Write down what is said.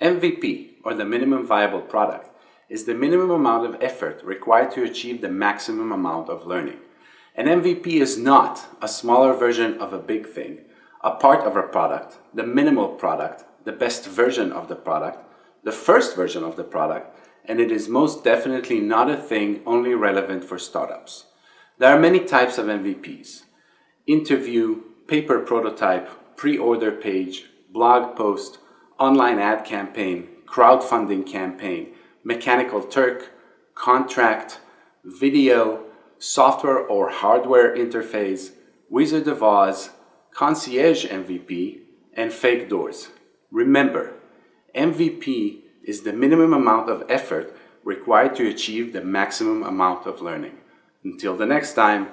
MVP, or the minimum viable product, is the minimum amount of effort required to achieve the maximum amount of learning. An MVP is not a smaller version of a big thing, a part of a product, the minimal product, the best version of the product, the first version of the product, and it is most definitely not a thing only relevant for startups. There are many types of MVPs. Interview, paper prototype, pre-order page, blog post, online ad campaign, crowdfunding campaign, mechanical Turk, contract, video, software or hardware interface, Wizard of Oz, concierge MVP, and fake doors. Remember, MVP is the minimum amount of effort required to achieve the maximum amount of learning. Until the next time,